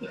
Yeah.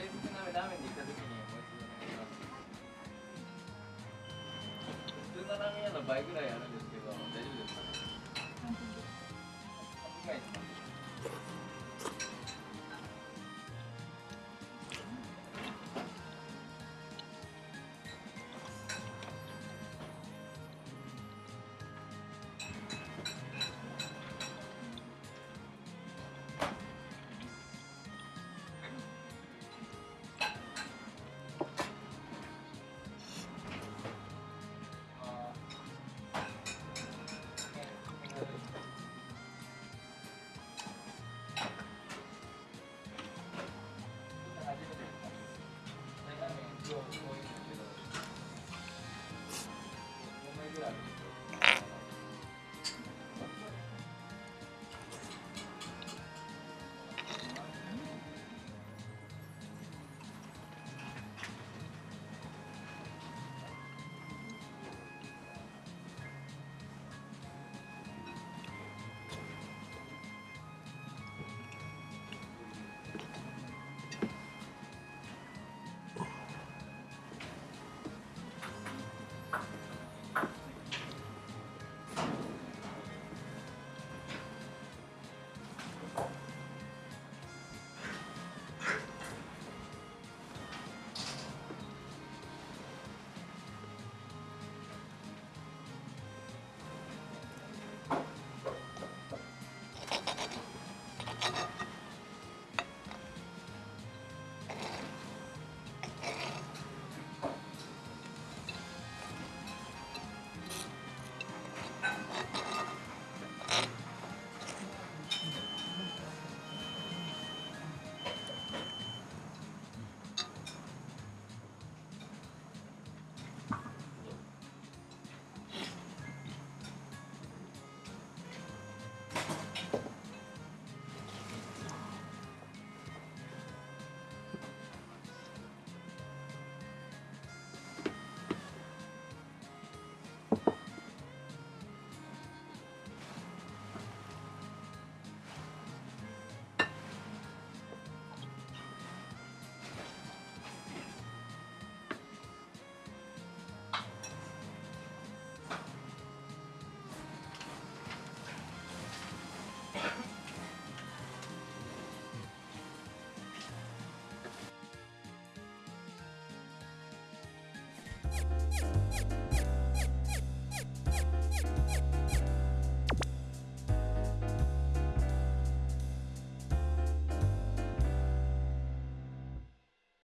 いやペース少なめラーメンで行った時にもう一度お願い。します普通のラーメン屋の倍ぐらいあるんですけど大丈夫ですかね？フフフ。